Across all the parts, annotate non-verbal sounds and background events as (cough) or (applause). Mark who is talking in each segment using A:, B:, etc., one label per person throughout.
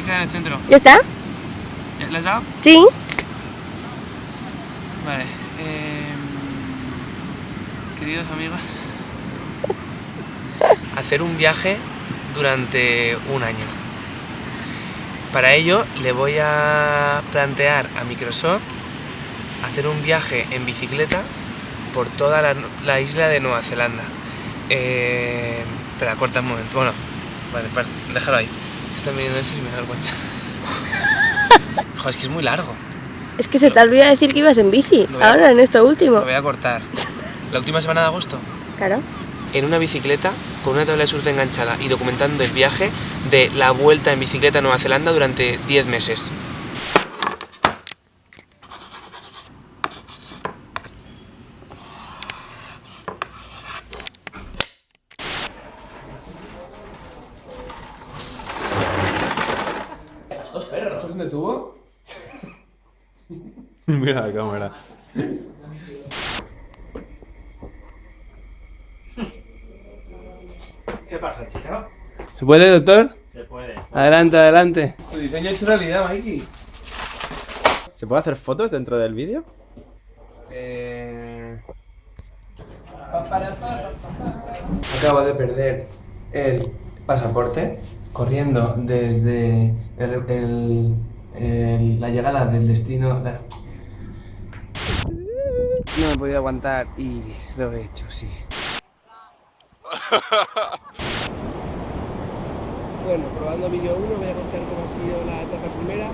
A: en el centro.
B: ¿Ya está?
A: ¿Ya- ¿Le has dado?
B: Sí.
A: Vale. eh, queridos amigos. (laughs) Hacer un viaje durante un año. Para ello le voy a plantear a Microsoft hacer un viaje en bicicleta por toda la, la isla de Nueva Zelanda. Eh, espera, corta un momento. Bueno, vale, para, déjalo ahí. Están viendo esto y me he dado cuenta. Joder, es que es muy largo.
B: Es que se te olvida decir que ibas en bici.
A: A-
B: Ahora, en esto último.
A: Lo voy a cortar. La última semana de agosto.
B: Claro.
A: en una bicicleta con una tabla de surf enganchada y documentando el viaje de la vuelta en bicicleta a Nueva Zelanda durante 10 meses. ¿Estos ferros, estos son de tubo? (laughs)
C: Mira la cámara.
A: ¿Qué pasa, chica?
C: ¿Se puede, doctor?
D: Se puede.
C: Adelante, adelante.
A: Tu diseño es realidad, Mikey.
C: ¿Se puede hacer fotos dentro del vídeo?
A: Eh... Acabo de perder el pasaporte corriendo desde el- el- el- la llegada del destino. la- No me he podido aguantar y lo he hecho, sí. (laughs) Bueno, probando vídeo 1 voy a contar cómo ha sido la etapa primera.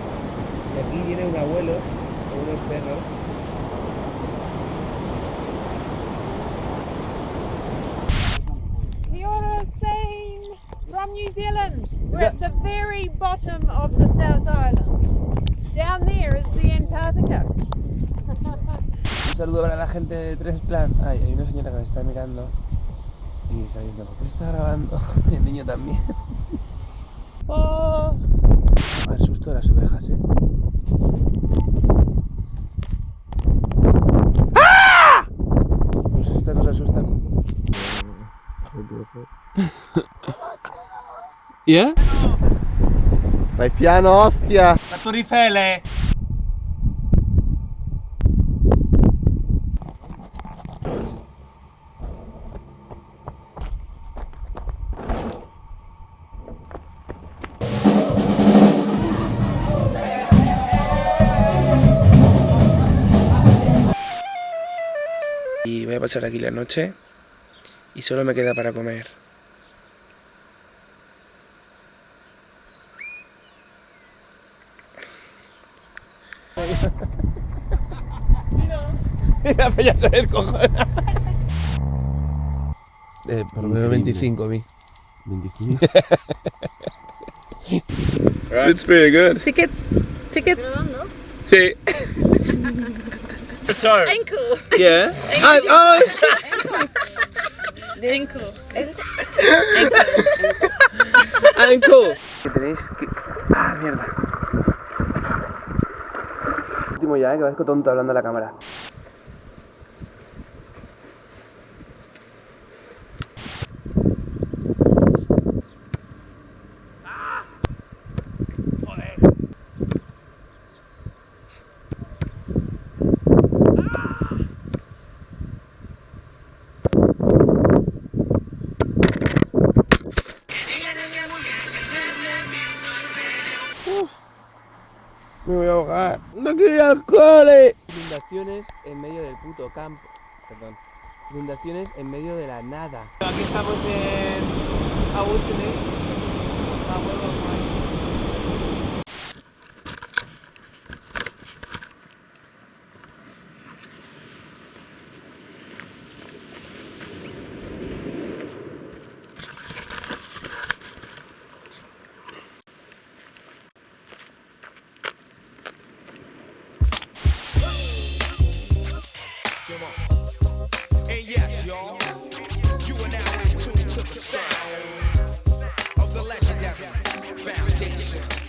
A: Y aquí viene un abuelo con unos perros.
E: Zealand. We're at the very bottom of the South Island. Down there is the Antarctica.
A: Un saludo para la gente de Tres Plan. Ay, hay una señora que me está mirando y está diciendo, ¿por qué está grabando? (laughs) Y el niño también. Oh. Al susto de las ovejas, ¿eh? ¡Ah! Pues estas nos asustan. (laughs)
C: ¿Ya?
F: Vai piano, ostia!
D: La Torre Eiffel.
A: Y voy a pasar aquí la noche y solo me queda para comer.
C: Mira, pues ya se descojona.
A: Eh, por lo menos 25 a mí.
F: 25.
C: It's pretty good.
B: Tickets. Tickets.
C: Sí. (laughs)
D: So,
B: Ankle.
C: Yeah. Ah, oh,
B: Ankle.
C: ankle.
A: Que tenéis que... Ah, mierda. Último ya, eh, que parezco tonto hablando a la cámara. Me voy a ahogar.
C: No quiero ir al cole.
A: Inundaciones en medio del puto campo. Perdón. Inundaciones en medio de la nada. Aquí estamos en Agustine.
G: And yes, y'all, you are now in tune to the sound of the legendary foundation.